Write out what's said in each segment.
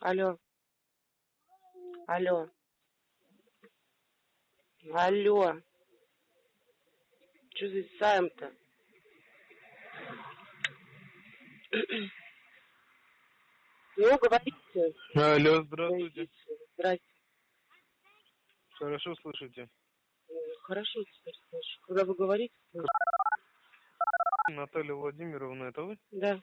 Алло. Алло. Алло. Что за Сайм-то? Ну, говорите. Алло, здравствуйте. Здрасте. Хорошо слышите? Хорошо теперь слышу. Когда вы говорите, слышу. Наталья Владимировна, это вы? Да.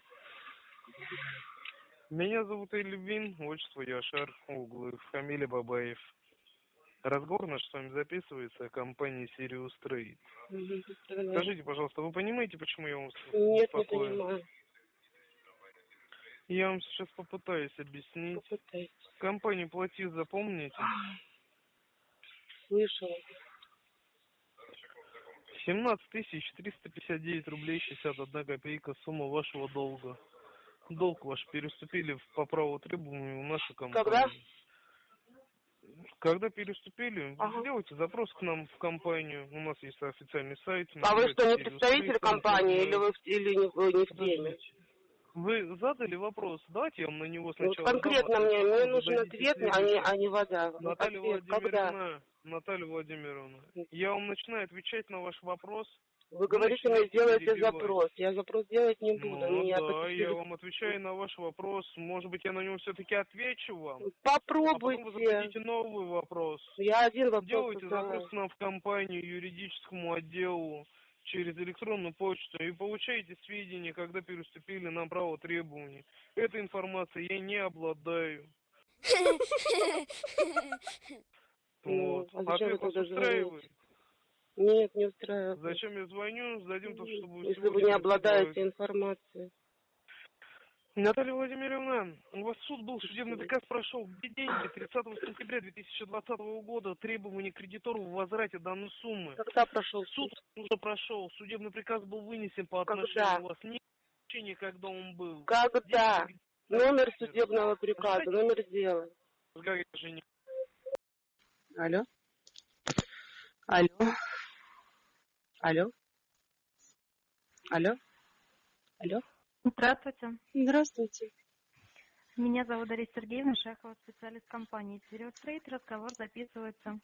Меня зовут Эльвин, отчество Яшар Углы, фамилия Бабаев. Разговор наш с вами записывается о компании Sirius Trade. Давай. Скажите, пожалуйста, вы понимаете, почему я вас Нет, не понимаю. Я вам сейчас попытаюсь объяснить. Попытайтесь. Компанию Платиз запомните? Слышала. 17 тысяч 359 рублей 61 копейка сумма вашего долга. Долг ваш переуступили по праву требованию нашей компании. Когда? Когда переуступили, Ага. сделайте запрос к нам в компанию. У нас есть официальный сайт. А вы что, не представитель «Сириус компании Трейд». или вы или не, вы не в теме? Вы задали вопрос, давайте я вам на него Вот сначала конкретно дам, а мне, мне нужен ответ, а не, а не вода. Вот Наталья ответ, когда? Владимировна, Наталья Владимировна, я вам начинаю отвечать на ваш вопрос. Вы говорите, мне начинаете сделайте перебивать. запрос. Я запрос делать не буду. Ну Меня да, посетили- я вам отвечаю на ваш вопрос. Может быть, я на него все-таки отвечу вам. А потом вы Попробуйте. зададите новый вопрос. Я один вопрос Делайте задала. запрос нам в компанию, юридическому отделу через электронную почту и получаете сведения, когда переступили на право требований. Этой информацией я не обладаю. Ну, Вот. а зачем Ответ вы вас тогда устраивает? Нет, не устраивает. Зачем я звоню? Сдадим то, чтобы Если сегодня вы не обладаете информацией. Наталья Владимировна, у вас суд был, судебный приказ прошел. Где деньги? 30 сентября 2020 года требование кредитору в возврате данной суммы. Когда прошел Суд суд? уже прошел, судебный приказ был вынесен по Когда? отношению у вас. Не значение, когда он был. Когда? Деньги- Номер судебного приказа, номер дела. Как это же не- Алло? Алло? Алло? Алло? Алло? Здравствуйте. Здравствуйте. Меня зовут Дарья Сергеевна Шахова, специалист компании Сириус Трейд. Разговор записывается.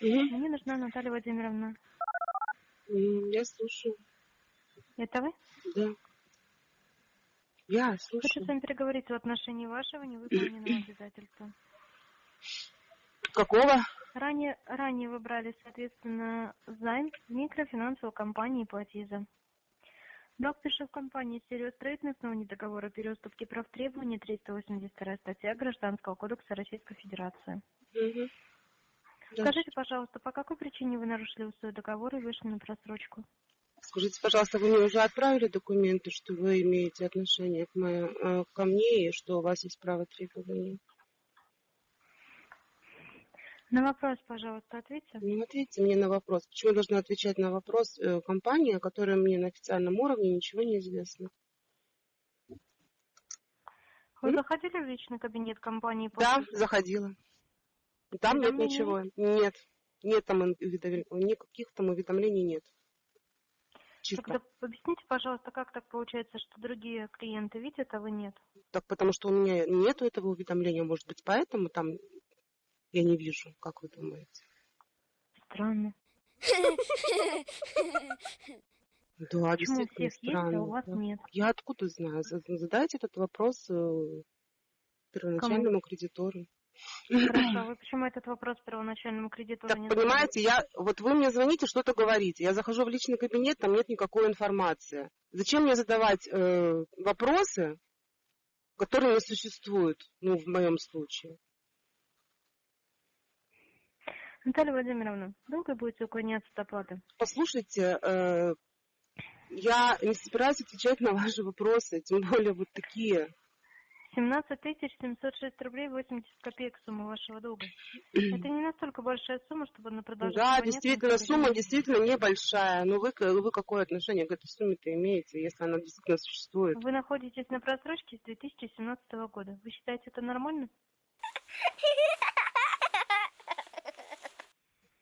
Мгм. Мне нужна Наталья Владимировна. Я слушаю. Это вы? Да. Я Хочу с слушаю. вами переговорить в отношении вашего невыполненного обязательства. Какого? Ранее, ранее вы брали, соответственно, займ в микрофинансовой компании Платиза. Долг перешел в компании Сириус Трейд на основании договора переуступки прав требований 382 статья Гражданского кодекса Российской Федерации. Да. Скажите, пожалуйста, по какой причине вы нарушили условия договора и вышли на просрочку? Скажите, пожалуйста, вы мне уже отправили документы, что вы имеете отношение к моей, э, ко мне и что у вас есть право требования? На вопрос, пожалуйста, ответьте. Ну, ответьте мне на вопрос. Почему я должна отвечать на вопрос э, компании, о которой мне на официальном уровне ничего не известно? Вы М? заходили в личный кабинет компании? Да, после- заходила. Там нет ничего. Нет. Нет там. Никаких там уведомлений нет. Чисто. Тогда объясните, пожалуйста, как так получается, что другие клиенты видят, а вы нет? Так потому что у меня нету этого уведомления. Может быть, поэтому там я не вижу, как вы думаете. Странно. Да, Почему у действительно всех есть, а странно. у вас нет? Я откуда знаю? За- Задайте этот вопрос э, первоначальному кредитору. Хорошо, вы почему этот вопрос первоначальному кредитору Так, не понимаете, я, вот вы мне звоните, что-то говорите. Я захожу в личный кабинет, там нет никакой информации. Зачем мне задавать э, вопросы, которые не существуют, ну, в моем случае? задали? Наталья Владимировна, долго будете уклоняться от оплаты? Послушайте, э, я не собираюсь отвечать на ваши вопросы, тем более вот такие. 17 706 рублей 80 копеек сумма вашего долга. Это не настолько большая сумма, чтобы на продажу... Да, действительно, сумма действительно небольшая. Но вы, вы какое отношение к этой сумме-то имеете, если она действительно существует? Вы находитесь на просрочке с 2017 года. Вы считаете это нормально?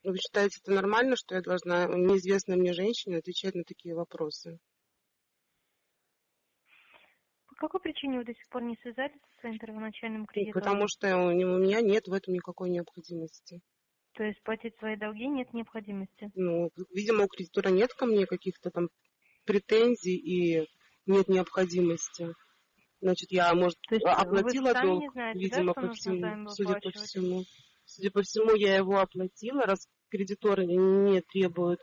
Вы считаете это нормально, что я должна неизвестной мне женщине отвечать на такие вопросы? По какой причине вы до сих пор не связались со своим первоначальным кредитором? Потому что у меня нет в этом никакой необходимости. То есть платить свои долги нет необходимости. Ну, видимо, у кредитора нет ко мне каких-то там претензий и нет необходимости. Значит, я, может, То есть оплатила долг, знаете, видимо, да, по всему, судя по всему. Судя по всему, я его оплатила, раз кредиторы не требуют,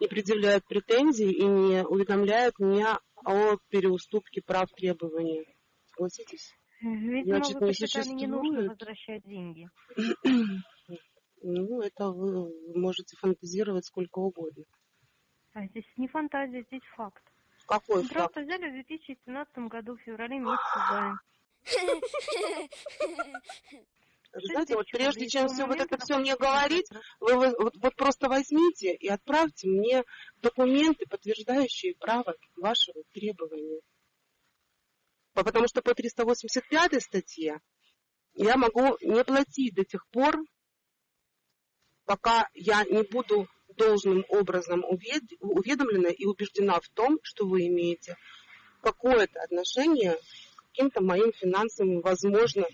не предъявляют претензий и не уведомляют меня о переуступке прав требований. Согласитесь? Видимо, Значит, вы не посчитали не нужно возвращать деньги. Ну, это вы можете фантазировать сколько угодно. А здесь не фантазия, здесь факт. Какой Мы факт? просто взяли в 2017 году, в феврале месяце займ. Вы знаете, вот прежде чем все вот это все мне говорить, в вы вот, вот- просто возьмите и отправьте мне документы, подтверждающие право вашего требования. По- Потому что по 385 статье я могу не платить до тех пор, пока я не буду должным образом увед- уведомлена и убеждена в том, что вы имеете какое-то отношение к каким-то моим финансовым, возможно,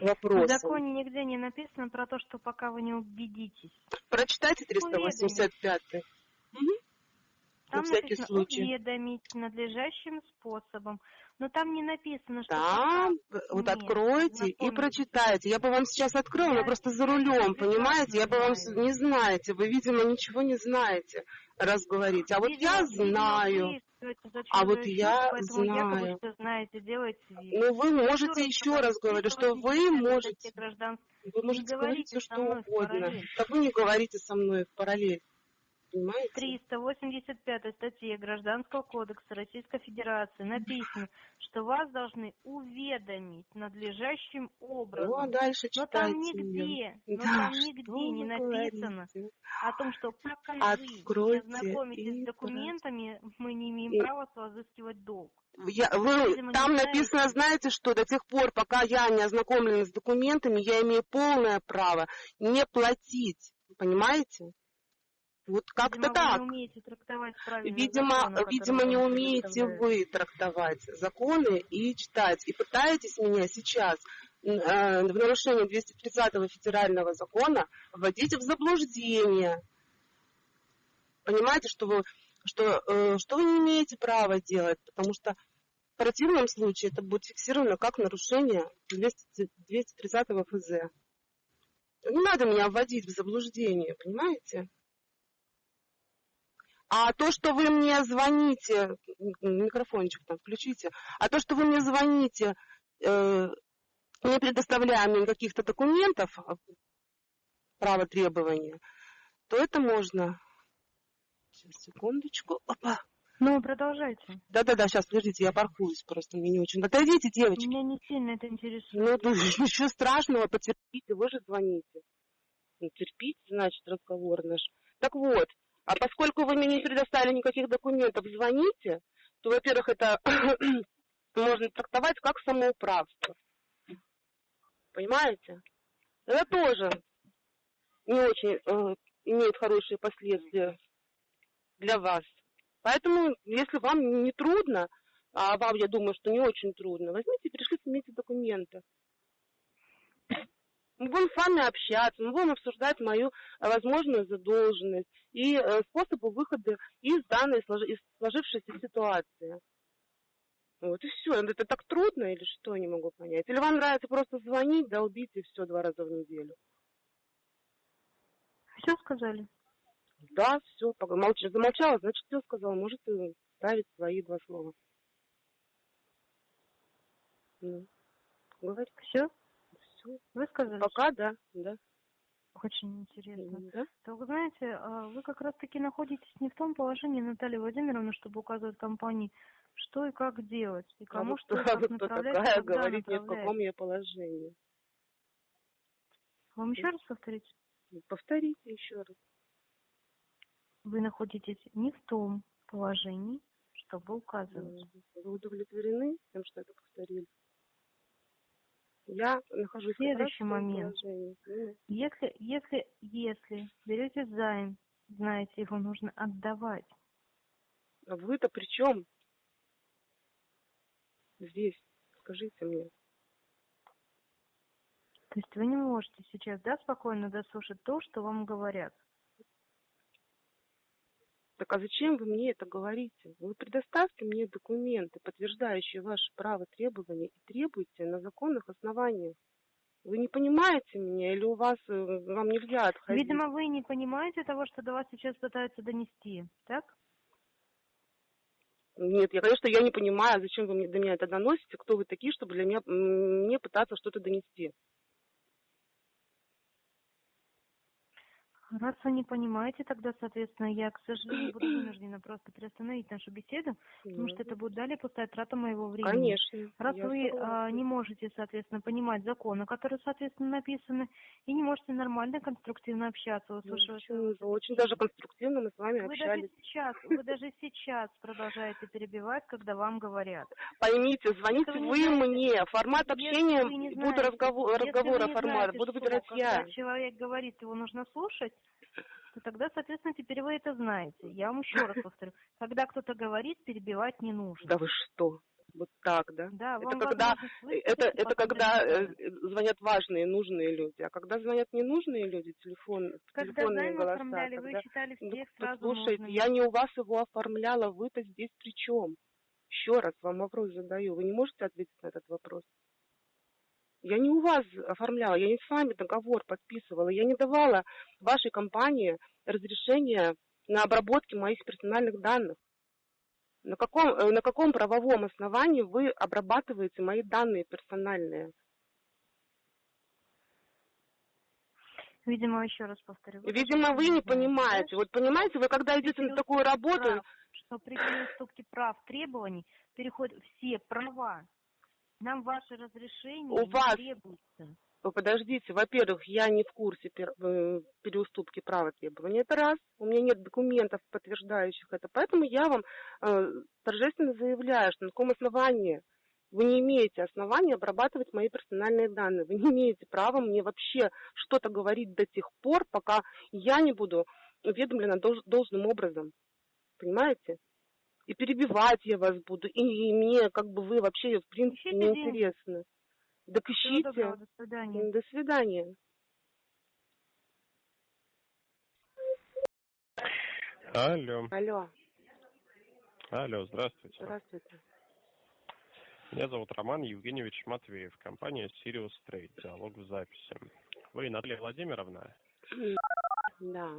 В вопросам. законе нигде не написано про то, что пока вы не убедитесь. Прочитайте 385. Там На всякий написано случай. уведомить надлежащим способом. Но там не написано, что Там, пока вот нет, откройте и прочитайте. Я бы вам сейчас открыла, но просто за рулем, понимаете? Я бы вам не знаете. Вы, видимо, ничего не знаете, раз говорите. А вот Видимо, я знаю. А вот я якобы знаю. все знаете, делаете. Ну, вы можете Еще раз говорю, что вы 385 можете, вы можете говорить все, что угодно. Так вы не говорите со мной в параллель. Понимаете? 385 статье Гражданского кодекса Российской Федерации написано, что вас должны уведомить надлежащим Ну, образом. а дальше Но читайте. там нигде, но Да, там нигде вы не написано говорите? о том, что пока вы Откройте не ознакомитесь с документами, мы не имеем И- права с вас взыскивать долг. Я, вы, там знаете. написано, знаете что, до тех пор, пока я не ознакомлена с документами, я имею полное право не платить. Понимаете? Вот как-то Видимо, так. Вы не умеете трактовать правильно Видимо, законы, видимо, не умеете вы трактовать законы и читать. И пытаетесь меня сейчас э, в нарушение 230 федерального закона вводить в заблуждение. Понимаете, что вы, что, э, что вы не имеете права делать, потому что в противном случае это будет фиксировано как нарушение 200 230 ФЗ. Не надо меня вводить в заблуждение, понимаете? А то, что вы мне звоните, микрофончик там включите, а то, что вы мне звоните, э, не предоставляя мне каких-то документов, а, право требования, то это можно. Сейчас, секундочку. Опа. Ну, продолжайте. Да-да-да, сейчас, подождите, я паркуюсь просто, мне не очень. Отойдите, девочки. Меня не сильно это интересует. Ну, да, ничего страшного, потерпите, вы же звоните. Ну, терпите, значит, разговор наш. Так вот, а поскольку вы мне не предоставили никаких документов, звоните, то, во-первых, это можно трактовать как самоуправство. Понимаете? Это тоже не очень э, имеет хорошие последствия для вас. Поэтому, если вам не трудно, а вам, я думаю, что не очень трудно, возьмите и пришлите мне эти документы. Мы будем с вами общаться, мы будем обсуждать мою э, возможную задолженность и э, способы выхода из данной из сложившейся ситуации. Вот и все. Это так трудно или что, не могу понять. Или вам нравится просто звонить, долбить и все два раза в неделю. Все сказали? Да, все, замолчала, значит, все сказала. Можете ставить свои два слова. Ну, говорите. Все? Все. Вы сказали? Пока, да, да. Очень интересно. да. То вы знаете, а вы как раз-таки находитесь не в том положении, Наталья Владимировна, чтобы указывать компании, что и как делать, и А кому вы что кто, и как вы кто такая, когда говорить мне, в каком я положении. Вам еще раз повторить? Повторите еще раз. Вы находитесь не в том положении, чтобы указывать. Вы удовлетворены тем, что это повторили? Я нахожусь Следующий в момент. положении. Если, если, если берете займ, знаете, его нужно отдавать. А вы-то при чем? здесь? Скажите мне. То есть вы не можете сейчас, да, спокойно дослушать то, что вам говорят? Так а зачем вы мне это говорите? Вы предоставьте мне документы, подтверждающие ваше право требования, и требуйте на законных основаниях. Вы не понимаете меня или у вас э, вам нельзя отходить? Видимо, вы не понимаете того, что до вас сейчас пытаются донести, так? Нет, я, конечно, я не понимаю, зачем вы мне до меня это доносите, кто вы такие, чтобы для меня мне пытаться что-то донести. Раз вы не понимаете, тогда, соответственно, я, к сожалению, буду вынуждена просто приостановить нашу беседу, потому что это будет далее пустая трата моего времени. Конечно. Раз вы а, не можете, соответственно, понимать законы, которые, соответственно, написаны, и не можете нормально, конструктивно общаться, Ну, услышав Очень, очень даже конструктивно мы с вами Вы даже общались. сейчас, вы даже сейчас продолжаете перебивать, когда вам говорят. Поймите, звоните вы вы, мне. Формат общения вы буду разговор, вы разговора формат, буду выбирать когда я. человек говорит, его нужно слушать, то тогда, соответственно, теперь вы это знаете. Я вам еще раз повторю. Когда кто-то говорит, перебивать не нужно. Да вы что? Вот так, да? Да, Это вам когда- Это, это когда э, звонят важные, нужные люди. А когда звонят ненужные люди, телефон, Когда телефонные голоса, оформляли, вы тогда- считали Ну, всех так сразу слушайте, нужными. я не у вас его оформляла, вы-то здесь при чем? Еще раз вам вопрос задаю. Вы не можете ответить на этот вопрос? Я не у вас оформляла, я не с вами договор подписывала, я не давала вашей компании разрешение на обработки моих персональных данных. На каком, э, на каком правовом основании вы обрабатываете мои данные персональные? Видимо, еще раз повторю. Видимо, вы не понимаете. Вот понимаете, вы когда идете на такую работу, прав, что при переступке прав требований переходят все права. Нам ваше разрешение У не вас требуется. Вы подождите, во-первых, я не в курсе пер- э, переуступки права требования, это раз. У меня нет документов, подтверждающих это. Поэтому я вам э, торжественно заявляю, что на каком основании вы не имеете основания обрабатывать мои персональные данные. Вы не имеете права мне вообще что-то говорить до тех пор, пока я не буду уведомлена долж- должным образом. Понимаете? И перебивать я вас буду, и, и мне как бы вы вообще в принципе Ищите не интересны. Так ищите. доброго, до свидания. До свидания. Алло, Алло, алло, здравствуйте. здравствуйте. Меня зовут Роман Евгеньевич Матвеев, компания Sirius Trade, диалог в записи. Вы Наталья Владимировна? Да,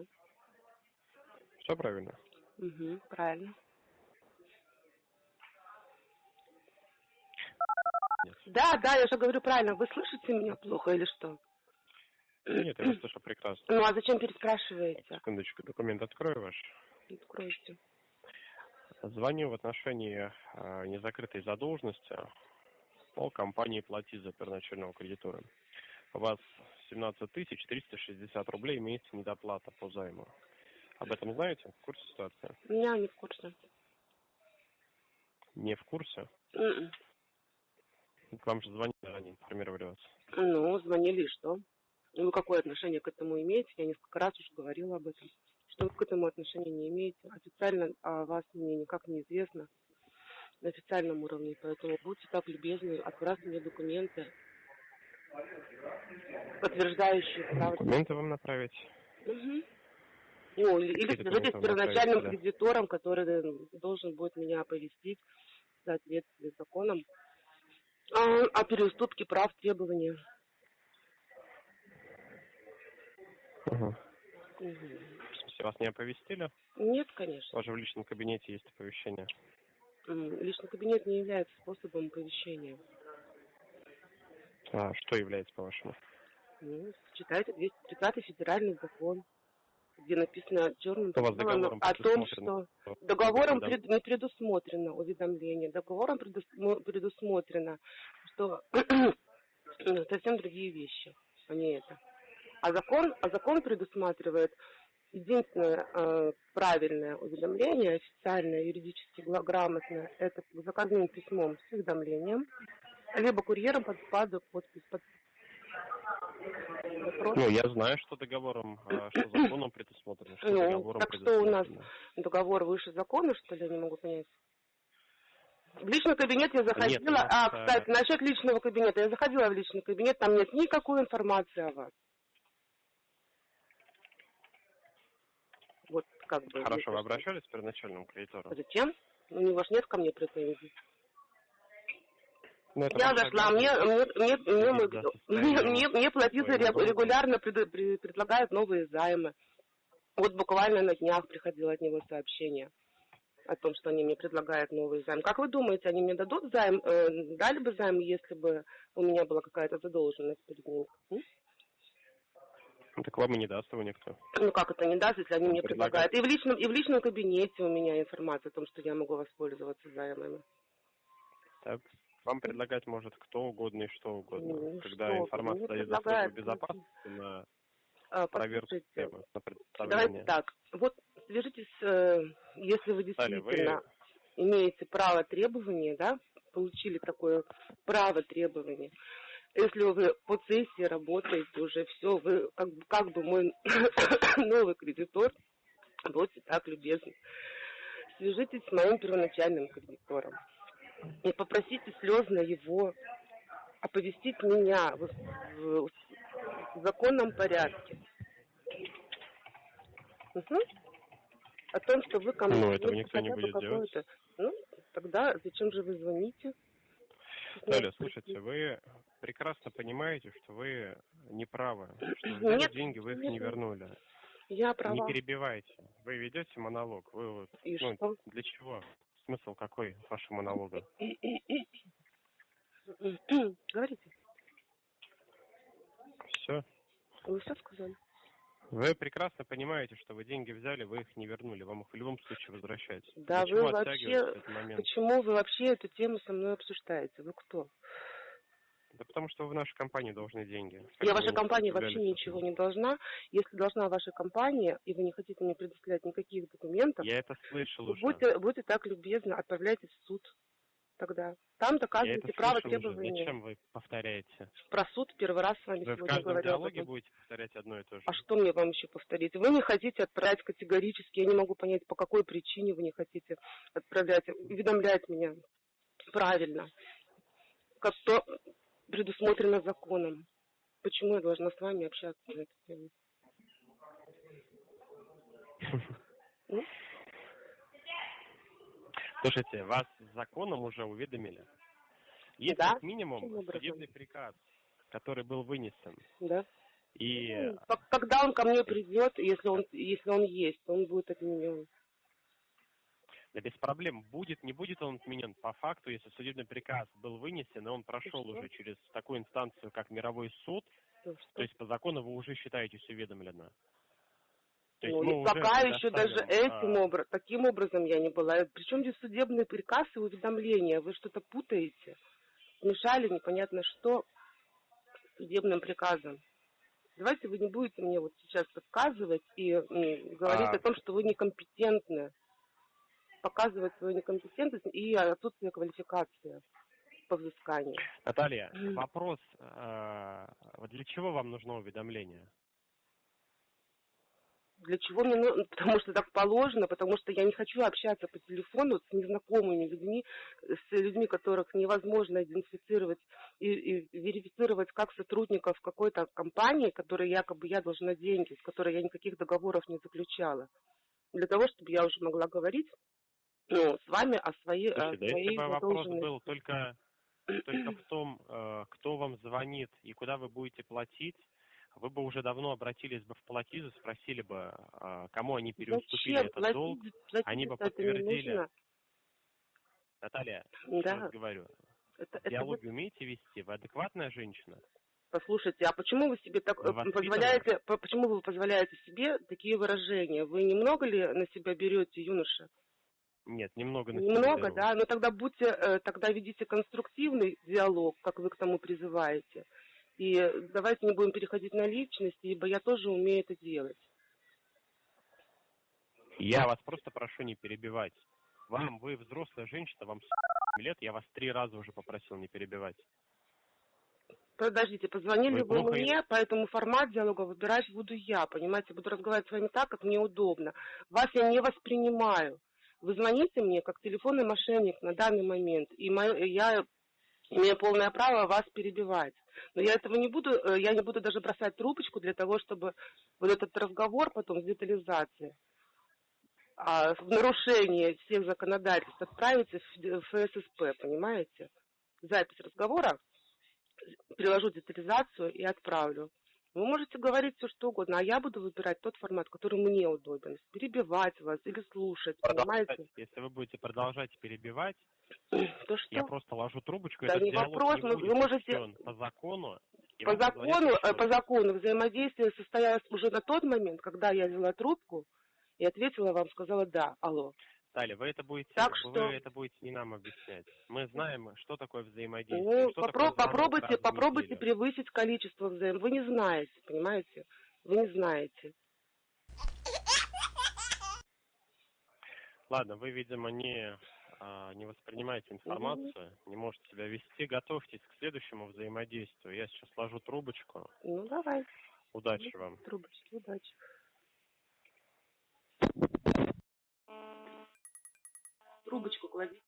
Все правильно? угу, правильно. Да, да, я же говорю правильно. Вы слышите меня плохо или что? Нет, я вас слышу прекрасно. Ну, а зачем переспрашиваете? Секундочку, документ открою ваш. Откройте. Звоню в отношении э, незакрытой задолженности по компании «Плати за первоначального кредитора». У вас 17 360 рублей имеется недоплата по займу. Об этом знаете? В курсе ситуации? Меня не в курсе. Не в курсе? М-м. К вам же звонили, они информировали вас. Ну, звонили и что? Ну, вы какое отношение к этому имеете? Я несколько раз уже говорила об этом. Что вы к этому отношения не имеете? Официально о вас мне никак не известно на официальном уровне, поэтому будьте так любезны, отправьте мне документы, подтверждающие право. Документы вам направить? Мгм. Ну, или, или свяжитесь с первоначальным да? кредитором, который должен будет меня оповестить в соответствии с законом а, о переуступке прав требования. Ага. Мгм. В смысле, вас не оповестили? Нет, конечно. У вас же в личном кабинете есть оповещение. Личный кабинет не является способом оповещения. А что является, по-вашему? Ну, читайте 230 федеральный закон, где написано белому договором о том, что договором Да. пред- не предусмотрено уведомление. Договором предусмо- предусмотрено, что совсем другие вещи, а не это. А закон, а закон предусматривает единственное э, правильное уведомление, официальное, юридически грамотное, это заказным письмом с уведомлением, либо курьером под, под подпись. Под... Вопрос? Ну, я знаю, что договором, а, что законом предусмотрено, что Ну, договором так что у нас? Договор выше закона, что ли, я не могу понять. В личный кабинет я заходила. Нет, а, э, кстати, насчет личного кабинета. Я заходила в личный кабинет, там нет никакой информации о вас. Вот как бы. Хорошо, вы обращались к первоначальному кредитору? Зачем? У него ж нет ко мне претензий. Я зашла, мне, мне, мне, мне, мне, мне, платиться регулярно пред- при- предлагают новые займы. Вот буквально на днях приходило от него сообщение о том, что они мне предлагают новый займ. Как вы думаете, они мне дадут займ, э, дали бы займ, если бы у меня была какая-то задолженность перед ними? М? Ну, Так вам и не даст его никто. Ну как это не даст, если они мне Предлагают. предлагают? И в личном, и в личном кабинете у меня информация о том, что я могу воспользоваться займами. Так, вам предлагать может кто угодно и что угодно. Ну, Когда что информация дает предлагают. безопасности на А, проверку системы, на Давайте представление. так. Вот свяжитесь, э, если вы Далее, вы действительно имеете право требования, да, получили такое право требования. Если вы по сессии работаете уже все, вы как, бы- как бы мой новый кредитор, будьте так любезны. Свяжитесь с моим первоначальным кредитором и попросите слезно его оповестить меня в, в- в законном порядке. Мгм. О том, что вы ко мне Ну, этого никто не будет делать. Ну, тогда зачем же вы звоните? Далее, слушайте, вы прекрасно понимаете, что вы не правы, что взяли Нет, деньги, вы их нет, не вернули. Я Не права. перебивайте. Вы ведете монолог. Вы вот, И ну, что? для чего? Смысл какой вашего монолога? Говорите. Все. Вы все сказали? Вы прекрасно понимаете, что вы деньги взяли, вы их не вернули. Вам их в любом случае возвращать. Да Для вы вообще- этот момент? Почему вы вообще эту тему со мной обсуждаете? Вы кто? Да потому что вы в нашей компании должны деньги. Как Я вашей вы компании вообще сопротивлялись ничего не должна. Если должна ваша компания, и вы не хотите мне предоставлять никаких документов, Я это слышал вы уже. будьте, будьте так любезны, отправляйтесь в суд тогда. Там это право требования. Зачем вы повторяете? Про суд первый раз с вами Вы в сегодня говорю. об диалоге этом. будете повторять одно и то же. А что мне вам еще повторить? Вы не хотите отправить категорически, я не могу понять, по какой причине вы не хотите отправлять, уведомлять меня правильно, как то предусмотрено законом. Почему я должна с вами общаться на эту тему? Ну, Слушайте, вас законом уже уведомили. Есть Да. как минимум судебный приказ, который был вынесен. Да. И Ну, Когда он ко мне придет, если он, если он есть, он будет отменен. Да без проблем, будет, не будет он отменен. По факту, если судебный приказ был вынесен, и он прошел уже через такую инстанцию, как мировой суд, что? то есть по закону вы уже считаетесь уведомлено. То есть Ну, пока еще даже этим а, образом, таким образом я не была. Причем здесь судебный приказ и уведомления? Вы что-то путаете? Смешали непонятно что с судебным приказом. Давайте вы не будете мне вот сейчас подсказывать и говорить А. о том, что вы некомпетентны. Показывать свою некомпетентность и отсутствие квалификации по взысканию. Наталья, вопрос, вот для чего вам нужно уведомление? Для чего мне нужно? Потому что так положено, потому что я не хочу общаться по телефону с незнакомыми людьми, с людьми, которых невозможно идентифицировать и, и верифицировать как сотрудников какой-то компании, которой якобы я должна деньги, с которой я никаких договоров не заключала. Для того, чтобы я уже могла говорить ну, с вами о своей, о Слушайте, да если своей бы вопрос был только, только в том, э, кто вам звонит и куда вы будете платить, вы бы уже давно обратились бы в платизу, спросили бы, э, кому они переуступили Зачем? этот Платить- долг. платить они бы подтвердили. Наталья, Да, раз говорю, это, это вы диалоги умеете вести? Вы адекватная женщина? Послушайте, а почему вы себе так э, воспитаны? позволяете, по- почему вы позволяете себе такие выражения? Вы немного ли на себя берете, юноша? Нет, немного на себя Немного, беру. да? Но тогда будьте, э, тогда ведите конструктивный диалог, как вы к тому призываете. И давайте не будем переходить на личности, ибо я тоже умею это делать. Я вас просто прошу не перебивать. Вам, вы взрослая женщина, вам 40 лет, я вас три раза уже попросил не перебивать. Подождите, позвонили Вы вы, мне, поэтому формат диалога выбирать буду я, понимаете? Буду разговаривать с вами так, как мне удобно. Вас я не воспринимаю. Вы звоните мне как телефонный мошенник на данный момент, и моё- я имею полное право вас перебивать. Но я этого не буду, э, я не буду даже бросать трубочку для того, чтобы вот этот разговор потом с детализацией а, в нарушение всех законодательств отправите в ФССП, понимаете? Запись разговора, приложу детализацию и отправлю. Вы можете говорить все что угодно, а я буду выбирать тот формат, который мне удобен. Перебивать вас или слушать, Продолжать. понимаете? Если вы будете продолжать перебивать, То что? я просто ложу трубочку, Да не вопрос, не вы можете- по закону. По закону, э, по закону взаимодействие состоялось уже на тот момент, когда я взяла трубку и ответила вам, сказала да, алло. Далее, вы это будете, Так вы что- это будете не нам объяснять. Мы знаем, что такое взаимодействие. Ну, что попро- такое попробуйте, попробуйте превысить количество взаим. Вы не знаете, понимаете? Вы не знаете. Ладно, вы, видимо, не, а, не воспринимаете информацию, не можете себя вести. Готовьтесь к следующему взаимодействию. Я сейчас ложу трубочку. Ну, давай, Удачи вам. трубочки, удачи. Трубочку клади.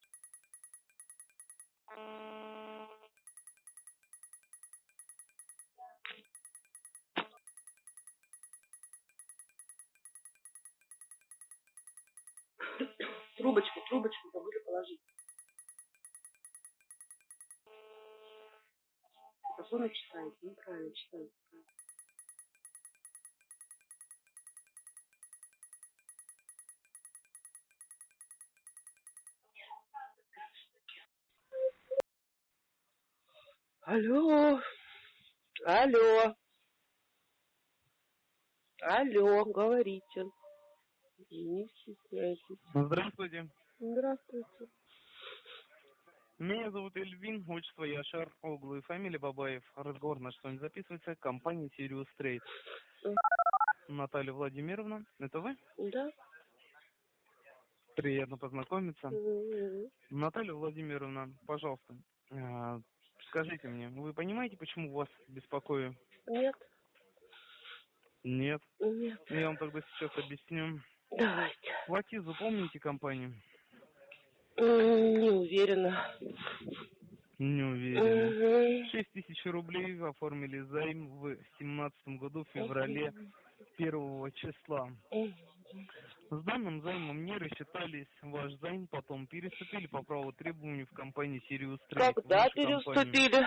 Трубочку, трубочку забыли положить. Законы читаете, неправильно читаете. Алло, алло, алло, говорите. Не стесняйтесь. Здравствуйте. Здравствуйте. Меня зовут Эльвин, отчество Яшар, Оглу и фамилия Бабаев. Разговор с вами записывается. Компания Sirius Trade. Наталья Владимировна, это вы? Да? Приятно познакомиться. Наталья Владимировна, пожалуйста, э, скажите мне, вы понимаете, почему вас беспокою? Нет, Нет. нет. Я вам тогда сейчас объясню. Давайте. Платизу помните компанию? Не уверена. Не уверен. Мгм. 6 тысяч рублей оформили займ в семнадцатом году, в феврале первого числа. Мгм. С данным займом не рассчитались. Ваш займ потом переступили по праву требований в компании Sirius Trade. в Когда переступили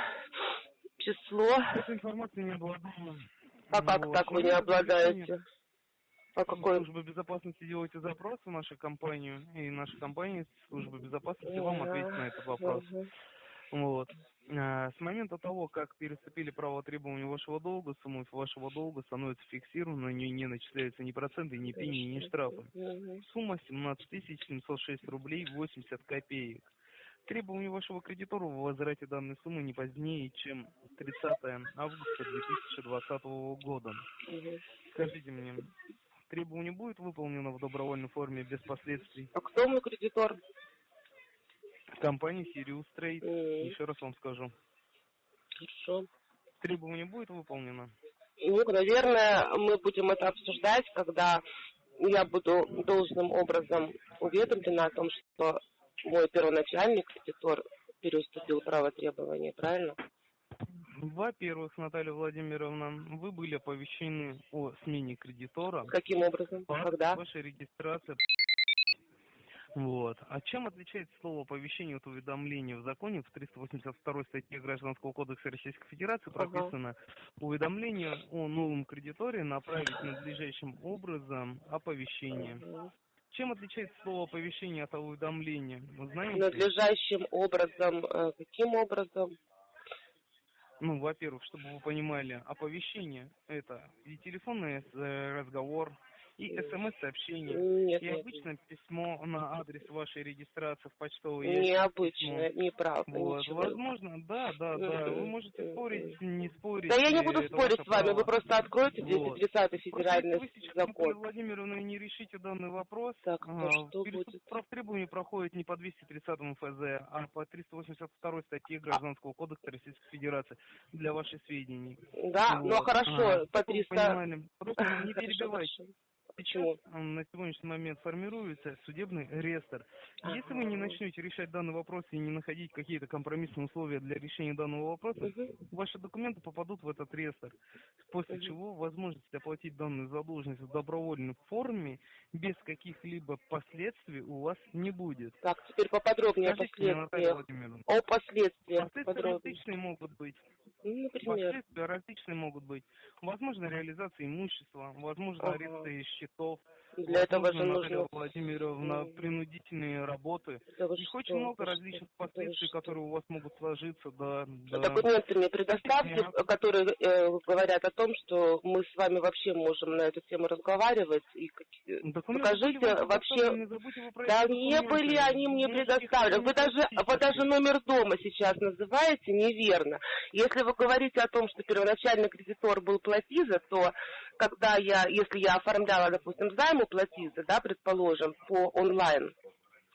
число? Этой информацией не обладаю. А как Вот. так вы не Ну, обладаете? А какой? Служба безопасности делаете запрос в нашу компанию, и наша компания, служба безопасности, вам ответит на этот вопрос. Вот. А, С момента того, как переступили право требования вашего долга, сумма вашего долга становится фиксированной, на нее не начисляются ни проценты, ни пени, ни штрафы. Сумма 17 706 рублей 80 копеек. Требования вашего кредитора вы возврате данной суммы не позднее, чем 30 августа 2020 года. Скажите мне, требование будет выполнено в добровольной форме без последствий? А кто мой кредитор? Компания Sirius Trade. М, Еще раз вам скажу. Хорошо. Требование будет выполнено? Ну, наверное, мы будем это обсуждать, когда я буду должным образом уведомлена о том, что мой первоначальный кредитор переуступил право требования, правильно? Во-первых, Наталья Владимировна, вы были оповещены о смене кредитора. Каким образом? Когда? Вашей регистрации. Вот. А чем отличается слово оповещение от уведомления? В законе в 382 статье Гражданского кодекса Российской Федерации прописано уведомление о новом кредиторе направить надлежащим образом оповещение. Чем отличается слово оповещение от уведомления? Вы знаете? Надлежащим образом. э, Каким образом? Ну, во-первых, чтобы вы понимали, оповещение это и телефонный э, разговор, и смс-сообщение, Нет, и нет, обычное письмо на адрес вашей регистрации в почтовый ящик. необычно, письмо. неправда, Вот, ничего. возможно, да, да, да. Вы можете спорить, не спорить. Да я не э, буду спорить с вами, право. вы просто откройте Вот. 230 Просто федеральный если вы сейчас, Наталья закон. Владимировна, не решите данный вопрос, Так, а, то что будет? прав требований проходит не по 230 ФЗ, а по 382 статье Гражданского кодекса Российской Федерации, для ваших сведений. Да, ну Вот. хорошо, Ага, по чтобы вы 300... понимали. Просто не перебивайте. Почему? На сегодняшний момент формируется судебный реестр. Если вы не Ага. начнете решать данный вопрос и не находить какие-то компромиссные условия для решения данного вопроса, Мгм. ваши документы попадут в этот реестр, после Мгм. чего возможность оплатить данную задолженность в добровольной форме без каких-либо последствий у вас не будет. Так, теперь поподробнее о последствиях. О последствиях последствия подробнее. различные могут быть. Ну, например. Последствия различные могут быть. Возможно, реализация имущества, возможно, Ага. аресты Chicago Для этого же нужно... Владимировна, М. принудительные работы. Да Их что, очень много вы что, различных вы последствий, что. которые у вас могут сложиться, да, да. Документы мне предоставьте, Нет. которые э, говорят о том, что мы с вами вообще можем на эту тему разговаривать. И какие- Документы покажите вообще- про Да не были они мне предоставлены. Вы даже, вы даже номер дома сейчас называете неверно. Если вы говорите о том, что первоначальный кредитор был Платиза, то когда я, если я оформляла, допустим, займ у Платиза, да, предположим, по онлайн,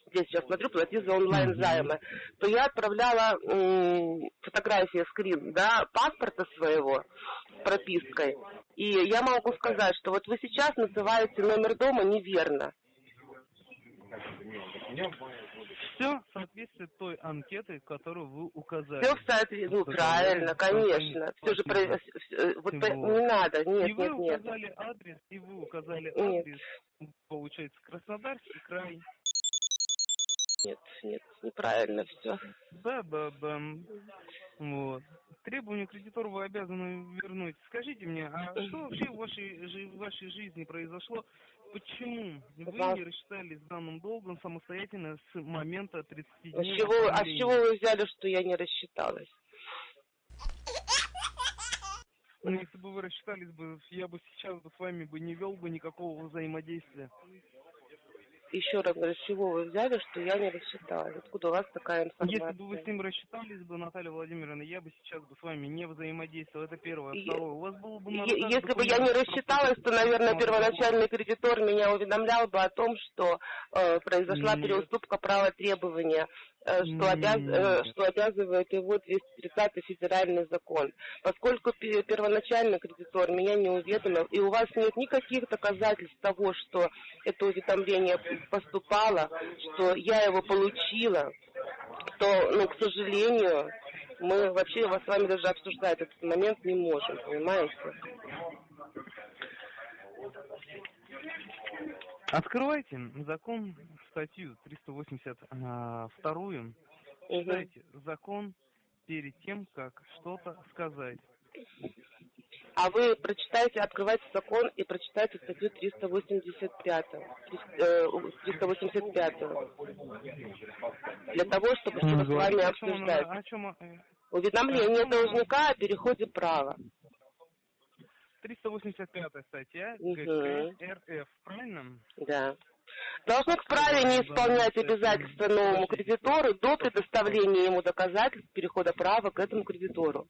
здесь сейчас смотрю, Платиза онлайн Мгм. займы, то я отправляла м, фотографии, скрин, да, паспорта своего с пропиской. И я могу сказать, что вот вы сейчас называете номер дома неверно. Все соответствует той анкеты, которую вы указали. Все в соответствии, ну правильно, конечно. Все же про... э, вот не надо, нет, и вы нет, нет. указали адрес, и вы указали Нет. адрес, получается, Краснодарский край. Нет, нет, неправильно все. Да, да, да. Вот. Требования кредитора вы обязаны вернуть. Скажите мне, а что вообще в вашей, в вашей жизни произошло? Почему вы не рассчитались с данным долгом самостоятельно с момента 30 А с дней чего, а с чего вы взяли, что я не рассчиталась? Ну, если бы вы рассчитались бы, я бы сейчас бы с вами бы не вел бы никакого взаимодействия. Еще раз говорю, с чего вы взяли, что я не рассчиталась? Откуда у вас такая информация? Если бы вы с ним рассчитались бы, Наталья Владимировна, я бы сейчас бы с вами не взаимодействовал. Это первое. Второе. У вас было бы... Если бы я не рассчиталась, то, наверное, первоначальный кредитор меня уведомлял бы о том, что э, произошла Нет. переуступка права требования, что, обяз- э, что обязывает его 230 федеральный закон. Поскольку пе- первоначальный кредитор меня не уведомил, и у вас нет никаких доказательств того, что это уведомление поступало, что я его получила, то, ну, к сожалению, мы вообще вас с вами даже обсуждать этот момент не можем, понимаете? Открывайте закон, статью 382, Мгм. читайте закон перед тем, как что-то сказать. А вы прочитайте, открывайте закон и прочитайте статью 385. э, 385. Для того, чтобы что-то с вами Говорите, о чем обсуждать. о чем, э, Уведомление должника о переходе права. 385 статья Мгм. ГК РФ, правильно? Да. Должник вправе не исполнять обязательства новому кредитору до предоставления ему доказательств перехода права к этому кредитору.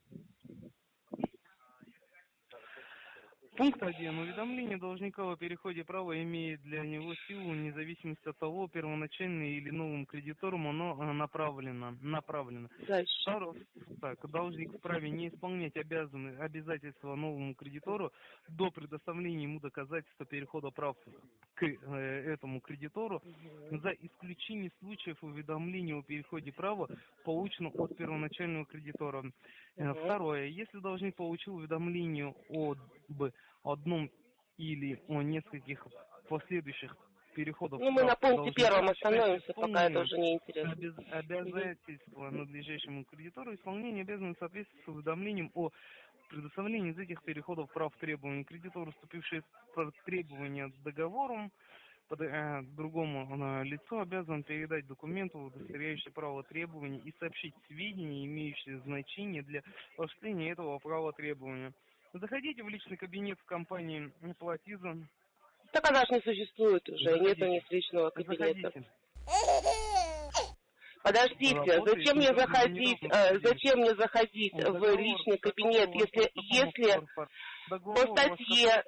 Пункт 1. Уведомление должника о переходе права имеет для него силу вне зависимости от того, первоначально или новым кредитором оно э, направлено. направлено. Дальше. Второе. Так, должник вправе не исполнять обязаны, обязательства новому кредитору до предоставления ему доказательства перехода прав к э, этому кредитору за исключением случаев уведомления о переходе права, полученного от первоначального кредитора. Э. Второе. Если должник получил уведомление об одном или о нескольких последующих переходов Ну, мы на пункте первом остановимся, пока это уже не интересно. обяз- обязательства надлежащему кредитору исполнение обязаны соответствовать с уведомлением о предоставлении из этих переходов прав требований кредитору, вступивший в требования договором, под- э, другому э, лицу обязан передать документы, удостоверяющие право требований и сообщить сведения, имеющие значение для осуществления этого права требования. Заходите в личный кабинет в компании Платиза. Так она же не существует уже, Заходите. нет у них личного кабинета. Заходите. Подождите, Работает зачем мне заходить, э, зачем мне заходить в личный кабинет, если, если по статье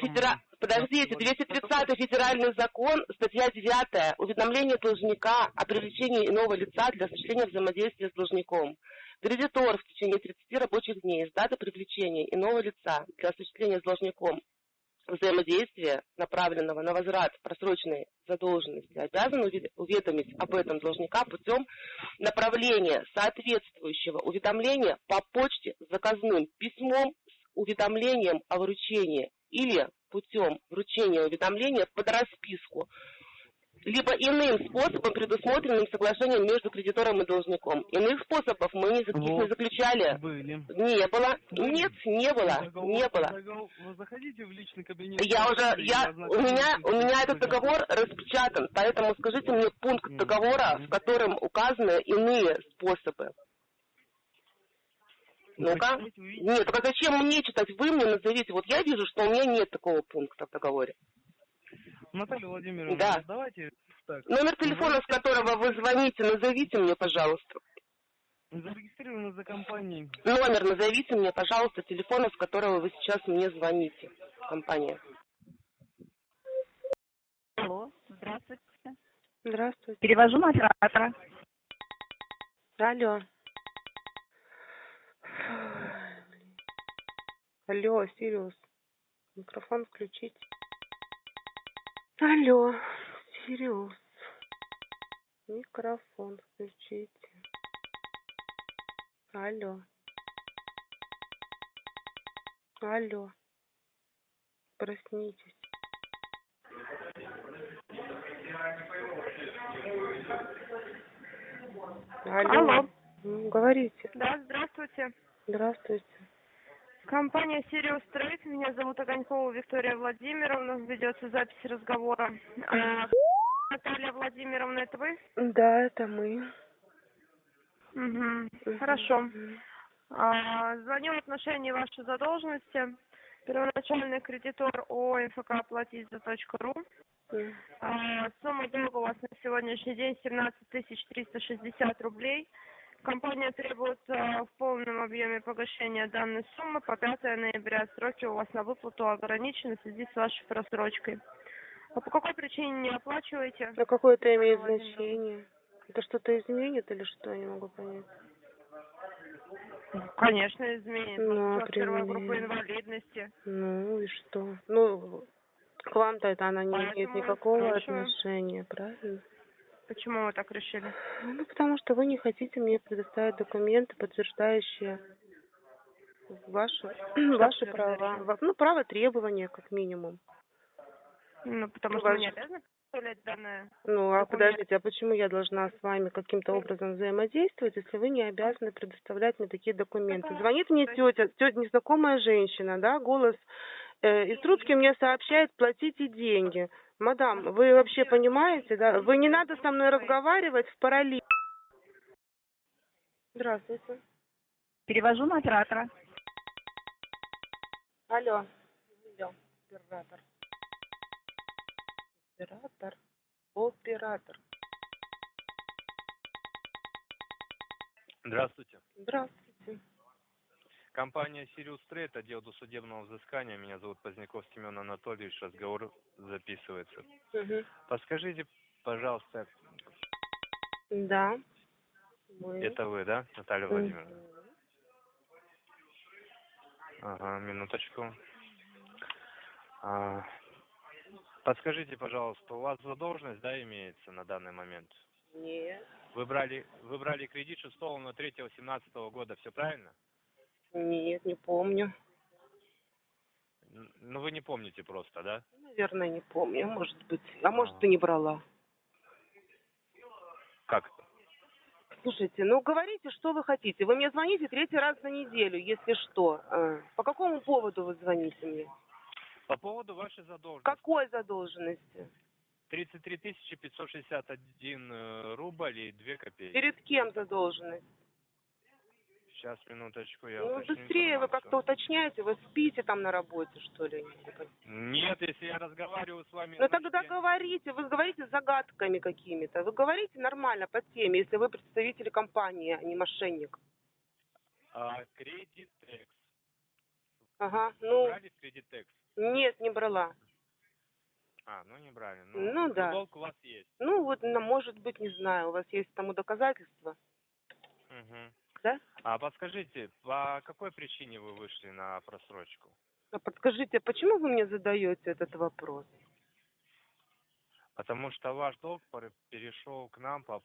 Федера... Подождите, 230 федеральный закон, статья 9, уведомление должника о привлечении иного лица для осуществления взаимодействия с должником. Кредитор в течение 30 рабочих дней с даты привлечения иного лица для осуществления с должником взаимодействия, направленного на возврат просроченной задолженности, обязан уве- уведомить об этом должника путем направления соответствующего уведомления по почте с заказным письмом с уведомлением о вручении или путем вручения уведомления под расписку, либо иным способом, предусмотренным соглашением между кредитором и должником. Иных способов мы не Вот. заключали. Были. Не было. Были. Нет, не было. Договор- Не было. договор- Вы заходите в личный кабинет. Я уже, я, у меня, у меня этот договор распечатан, поэтому скажите мне пункт договора, в котором указаны иные способы. Вы Ну-ка. Нет, только зачем мне читать? Вы мне назовите. Вот я вижу, что у меня нет такого пункта в договоре. Наталья Владимировна, Да. давайте так. Номер телефона, с которого вы звоните, назовите мне, пожалуйста. Зарегистрированы за компанией. Номер назовите мне, пожалуйста, телефона, с которого вы сейчас мне звоните. Компания. Алло, здравствуйте. Здравствуйте. Перевожу на оператора. Алло. Алло, Сириус. Микрофон включить. Алло, Сириус. Микрофон включите. Алло. Алло. Проснитесь. Алло. Алло. Говорите. Да, здравствуйте. Здравствуйте. Компания Sirius Trade. Меня зовут Огонькова Виктория Владимировна. Ведется запись разговора. А, Наталья Владимировна, это вы? Да, это мы. Мгм. Хорошо. А, звоню в отношении вашей задолженности. Первоначальный кредитор ООО МФК Платить.ру. М. А, Сумма долга у вас на сегодняшний день 17 360 рублей. Компания требует в полном объеме погашения данной суммы по 5 ноября. Сроки у вас на выплату ограничены в связи с вашей просрочкой. А по какой причине не оплачиваете? А какое это имеет значение? Это что-то изменит или что? Я не могу понять. Конечно, изменит. Ну, первая группа инвалидности. Ну и что? Ну, к вам-то это она не имеет Поэтому никакого спрашиваю. отношения, правильно? Почему вы так решили? Ну, потому что вы не хотите мне предоставить документы, подтверждающие ваши, ваши права. Ну, право требования, как минимум. Ну, потому Ну, что вы не обязаны представлять данное. Ну, а Документ. подождите, а почему я должна с вами каким-то образом взаимодействовать, если вы не обязаны предоставлять мне такие документы? Какая Звонит мне тетя, тетя незнакомая женщина, да, голос э, из трубки мне сообщает, платите деньги. Мадам, вы вообще понимаете, да? Вы не надо со мной разговаривать в параллель. Здравствуйте. Перевожу на оператора. Алло. Алло, оператор. Оператор. Оператор. Здравствуйте. Здравствуйте. Компания Sirius Trade, отдел досудебного взыскания. Меня зовут Поздняков Семен Анатольевич. Разговор записывается. Мгм. Подскажите, пожалуйста, Да. Мы. это вы, да, Наталья. Владимировна? Ага, минуточку. А, подскажите, пожалуйста, у вас задолженность, да, имеется на данный момент? Нет. Вы брали, вы брали кредит 6 на 3 17 года, все правильно? Нет, не помню. Ну, вы не помните просто, да? Наверное, не помню, может быть. А может, А. и не брала. Как? Слушайте, ну говорите, что вы хотите. Вы мне звоните третий раз за неделю, если что. А, По какому поводу вы звоните мне? По поводу вашей задолженности. Какой задолженности? 33 561 э, рубль и 2 копейки. Перед кем задолженность? Сейчас, минуточку, я Ну, быстрее вы информацию. как-то уточняете, вы спите там на работе, что ли? Нет, если я разговариваю с вами... Ну тогда я- говорите, вы говорите загадками какими-то. Вы говорите нормально по теме, если вы представитель компании, а не мошенник. А, Кредитекс. Ага, Вы ну, Брали Кредитекс? нет, не брала. А, ну не брали. Ну, Ну, да. долг у вас есть. Ну, вот, ну, может быть, не знаю, у вас есть тому доказательства, Мгм. Да? А подскажите, по какой причине вы вышли на просрочку? А подскажите, почему вы мне задаете этот вопрос? Потому что ваш долг пер- перешел к нам по,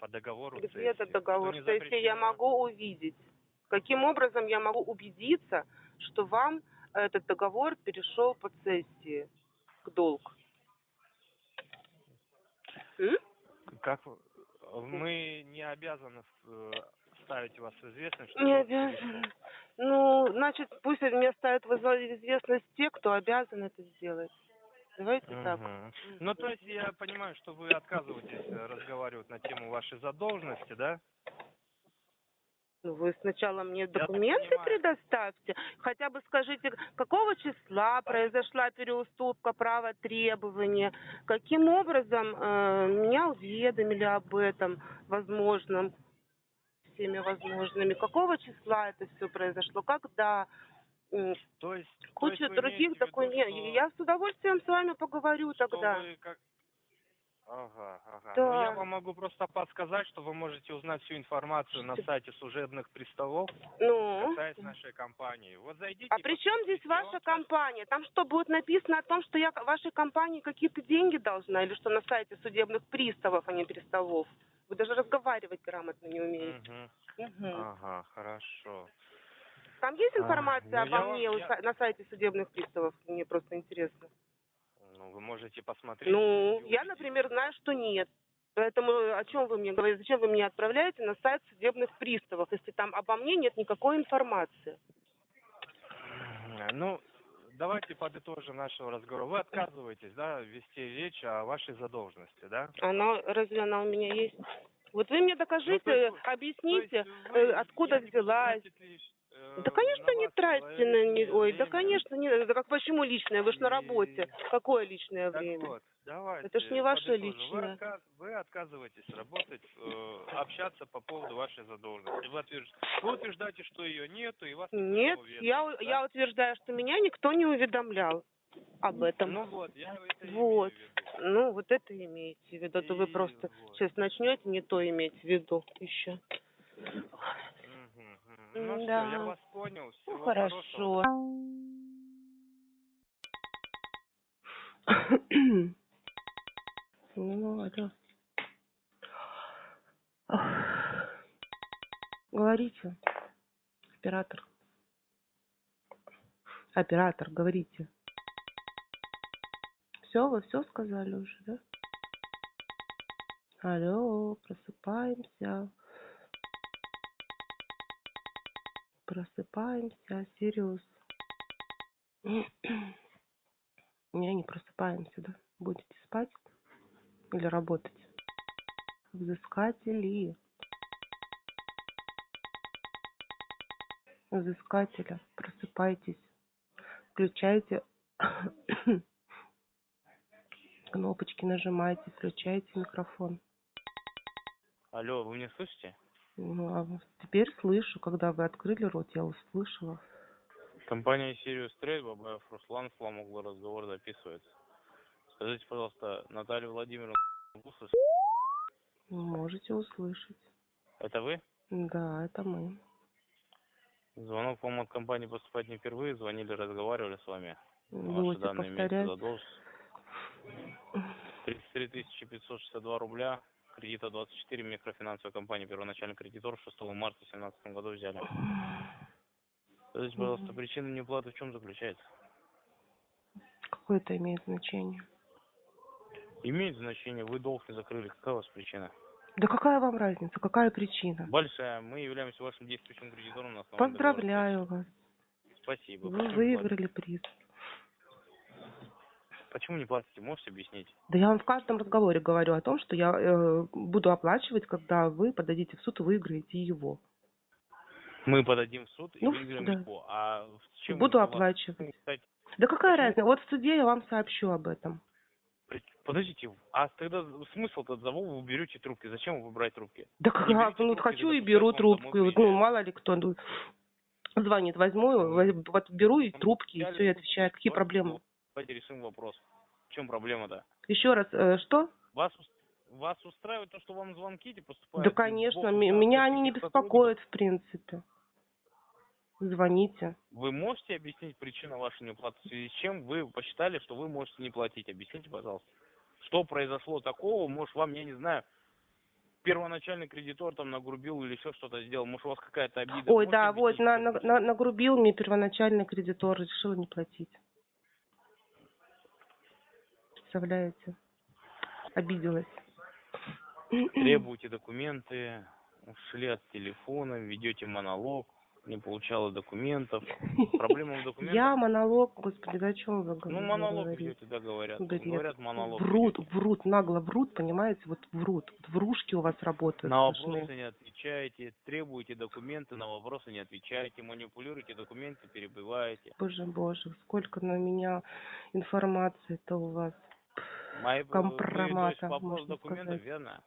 по договору Где цессии. этот договор не сессии я запрещено. могу увидеть? Каким образом я могу убедиться, что вам этот договор перешел по цессии к долг? М? Как мы не обязаны э, ставить вас в известность, что Не обязаны. Ну, значит, пусть меня ставят в известность те, кто обязан это сделать. Давайте так. Мгм. Ну, то есть я понимаю, что вы отказываетесь э, разговаривать на тему вашей задолженности, да? Ну, вы сначала мне так документы предоставьте. Хотя бы скажите, какого числа произошла переуступка права требования, каким образом э, меня уведомили об этом возможном, всеми возможными, какого числа это все произошло, когда, То есть... то куча есть вы других документов. что- Я с удовольствием с вами поговорю что тогда. вы как... Ага, ага. Да. Ну, я вам могу просто подсказать, что вы можете узнать всю информацию на сайте служебных приставов, Ну, касаясь нашей компании. Вот зайдите... а при чем здесь ваша компания? Там что, будет написано о том, что я вашей компании какие-то деньги должна? Или что на сайте судебных приставов, а не приставов? Вы даже разговаривать грамотно не умеете. Мгм. Мгм. Ага, хорошо. Там есть А, информация я обо вам- мне я- на сайте судебных приставов? Мне просто интересно. Ну, вы можете посмотреть. Ну, я, например, знаю, что нет. Поэтому о чем вы мне говорите? Зачем вы меня отправляете на сайт судебных приставов, если там обо мне нет никакой информации? Ну, давайте подытожим нашего разговора. Вы отказываетесь, да, вести речь о вашей задолженности, да? Она разве она у меня есть? Вот вы мне докажите, Ну, есть- объясните, есть э, вы- откуда взялась. лишь, э, Да, конечно, не тратьте на не... Ой, да, конечно, не... Да как почему личное? Вы ж на работе. Какое личное Так время? вот, давайте. Это ж не ваше подытожим. личное. Вы, отказ- вы отказываетесь работать, э, общаться по поводу вашей задолженности. Вы, утвержд- вы утверждаете, что ее нету, и вас Нет, уведомил, я, да? я утверждаю, что меня никто не уведомлял об этом. Ну вот, я это Вот. имею в виду. Ну, вот это имеете в виду. А то вы просто вот. сейчас начнете не то иметь в виду еще. Ну Да. все, я вас понял. Всего Ну, хорошего. Ну, это... Говорите, оператор. Оператор, говорите. Все, вы все сказали уже, да? Алло, просыпаемся. Просыпаемся, Сириус. Не, не просыпаемся, да? Будете спать или работать? Взыскатели. Взыскателя, просыпайтесь. Включайте кнопочки, нажимайте, включайте микрофон. Алло, вы меня слышите? Ну, а теперь слышу, когда вы открыли рот, я услышала. Компания Sirius Trade, Бабаев Руслан, Фламугла, разговор записывается. Скажите, пожалуйста, Наталья Владимировна, вы слышите? Можете услышать. это вы? Да, это мы. Звонок вам от компании поступает не впервые, звонили, разговаривали с вами. Ваши Будете данные имеются повторять. задолженность. 33 562 рубля, кредита 24, микрофинансовая компания, первоначальный кредитор 6 марта 2017 году взяли. Скажите, пожалуйста, причина неуплаты в чем заключается? Какое это имеет значение? Имеет значение, вы долг не закрыли, какая у вас причина? Да какая вам разница? Какая причина? Большая, мы являемся вашим действующим кредитором на Поздравляю вас. Спасибо. Вы Почему выиграли приз. Почему не платите, можете объяснить? Да я вам в каждом разговоре говорю о том, что я э, буду оплачивать, когда вы подадите в суд и выиграете его. Мы подадим в суд и Ну, выиграем да. его. А чем Буду оплачивать. Да какая Почему? разница? Вот в суде я вам сообщу об этом. Подождите, а тогда смысл тогда вы берете трубки? Зачем вы брать трубки? Да как, берите ну трубки, хочу и беру трубку. вот, Ну, мало ли кто ну, звонит, возьму, воз- вот беру и Ну, трубки, и все, и трубку, отвечаю. Какие вот, проблемы? вот, Давайте решим вопрос. В чем проблема-то? Еще раз, э, что? Вас, вас устраивает то, что вам звонки эти поступают? Да, конечно, меня они не беспокоят, в принципе. Звоните. Вы можете объяснить причину вашей неуплаты, в связи с чем вы посчитали, что вы можете не платить? Объясните, пожалуйста. Что произошло такого? Может, вам, я не знаю, первоначальный кредитор там нагрубил или еще что-то сделал? Может, у вас какая-то обида? Ой, Можете да, вот, на, на- на- нагрубил мне первоначальный кредитор, решила не платить. Представляете? Обиделась. Требуете документы, ушли от телефона, ведете монолог, не получала документов. Проблема в документах? Я монолог, господи, о чем вы Ну, говорите? монолог ведете, да, говорят. Бред. Говорят, монолог Врут, врут, нагло врут, понимаете, вот врут. Врушки у вас работают. На сплошные. вопросы не отвечаете, требуете документы, на вопросы не отвечаете, манипулируете документы, перебиваете. Боже, боже, сколько на меня информации-то у вас. Мои, есть Компромата, вопрос можно документов, сказать. верно?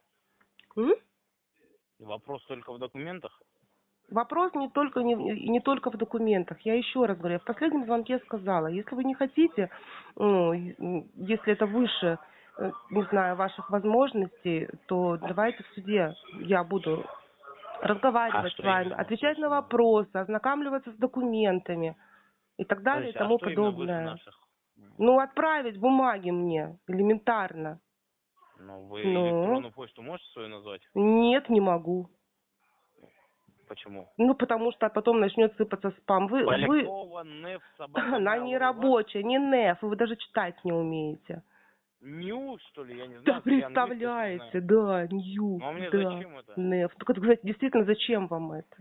М? Вопрос только в документах? Вопрос не только не, не только в документах. Я еще раз говорю, я в последнем звонке сказала, если вы не хотите, ну, если это выше, э, не знаю, ваших возможностей, то давайте в суде я буду разговаривать А с вами, именно отвечать на вопросы, ознакомливаться с документами и так далее и Подождите, тому а подобное. наших? Ну, отправить бумаги мне, элементарно. Ну, вы Ну? электронную почту можете свою назвать? Нет, не могу. Почему? Ну, потому что потом начнет сыпаться спам. Вы, вы, НЭФ. Она не рабочая, не НЭФ, вы даже читать не умеете. Ньюс, что ли, я не знаю. Да представляете, да, Нью, Ну, а мне да, зачем это? НЭФ. Это, кстати, действительно, зачем вам это?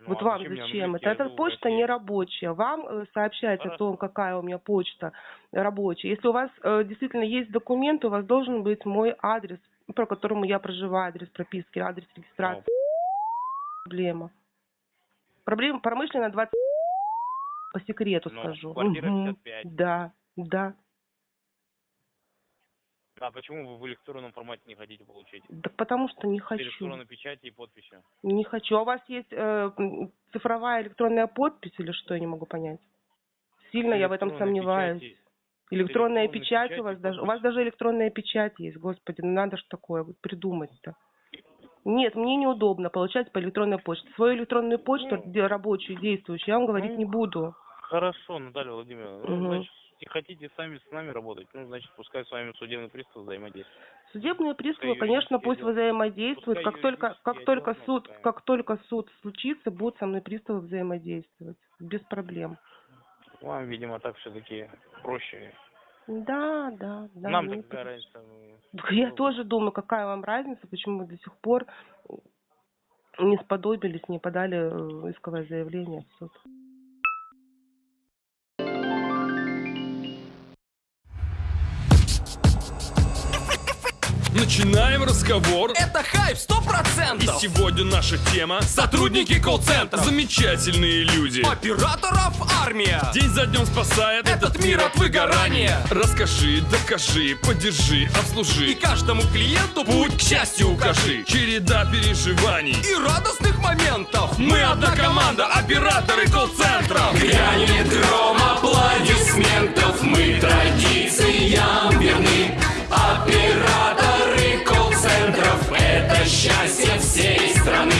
Ну, вот а вам зачем зачем это? Эта почта не рабочая. Вам э, сообщать о Хорошо. том, какая у меня почта рабочая. Если у вас э, действительно есть документы, у вас должен быть мой адрес, по которому я проживаю, адрес прописки, адрес регистрации. Проблема. Проблема промышленная 20 по секрету Ну, скажу. квартира Мгм. 55. Да, да. А почему вы в электронном формате не хотите получить? Так потому что не хочу. электронной печатью и подписью. Не хочу. А у вас есть э, цифровая электронная подпись или что, я не могу понять. Сильно я в этом сомневаюсь. печати- Электронная печать печати у вас даже. У вас даже электронная печать есть, господи, ну надо ж такое вот придумать-то. Нет, мне неудобно получать по электронной почте. Свою электронную почту, Ну. рабочую, действующую, я вам говорить Ну, не буду. Хорошо, Наталья Владимировна. Мгм. значит, и хотите сами с нами работать, ну, значит, пускай с вами судебный пристав взаимодействует. Судебные приставы, Пускай конечно, пусть дела- взаимодействуют. пускай Как только, как только дела суд, пускай. как только суд случится, будут со мной приставы взаимодействовать. Без проблем. Вам, видимо, так все-таки проще. Да, да, да. Нам-то мне какая разница? Я тоже думаю, какая вам разница, почему вы до сих пор не сподобились, не подали э, исковое заявление в суд. Начинаем разговор. Это хайп сто И процентов. сегодня наша тема Сотрудники колл-центров. Замечательные люди. Операторов армия. День за днем спасает Этот мир от выгорания. Расскажи, докажи, поддержи, И обслужи. каждому клиенту путь к счастью укажи. Череда переживаний. И радостных моментов. Мы одна команда, операторы колл-центров. Грянет гром аплодисментов. Мы традициям верны. Счастье всей страны.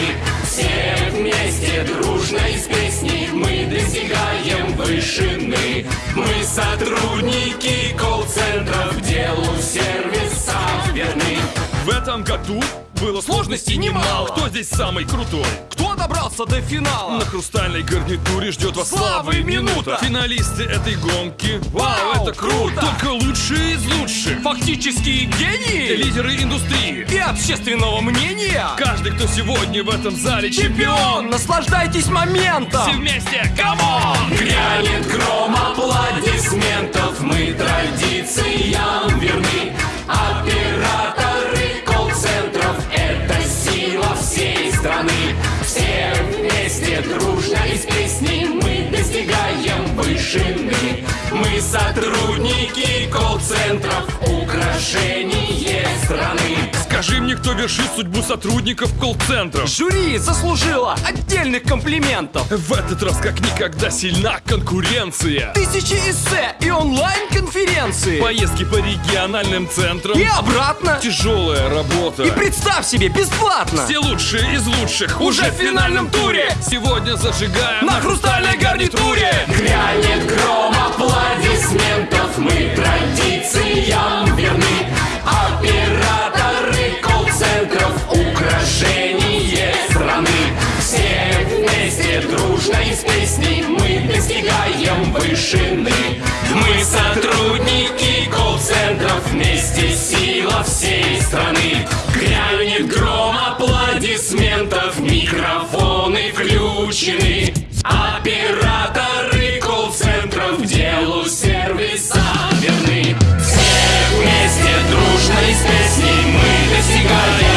Все вместе дружно из песней мы достигаем вышины. Мы сотрудники колл-центров, делу сервиса верны. В этом году было Сложностей немало. Кто здесь самый крутой? Кто добрался до финала? На хрустальной гарнитуре ждет вас Слава и минута. Финалисты этой гонки. Вау, это круто! Только лучшие из лучших. Фактически гении Лидеры индустрии. и общественного мнения. Каждый, кто сегодня в этом зале Чемпион, наслаждайтесь моментом. Все вместе, come on! Грянет гром аплодисментов, мы традициям верны. Операторы Все вместе дружно из песни мы достигаем вышины. Мы сотрудники колл-центров, украшение страны. Скажи мне, кто вершит судьбу сотрудников колл-центров? Жюри заслужила отдельных комплиментов. В этот раз как никогда сильна конкуренция. Тысячи эссе и онлайн-конференции. Поездки по региональным центрам. И обратно. Тяжелая работа. И представь себе, бесплатно. Все лучшие из лучших уже в финальном туре. Сегодня зажигаем На хрустальной гарнитуре. Грянет гром аплодисментов Мы традициям верны Операторы колл-центров украшение страны. Все вместе дружно и с мы достигаем вышины. Мы сотрудники колл-центров, вместе сила всей страны. Грянет гром аплодисментов, микрофоны включены. Оператор И мы достигаем.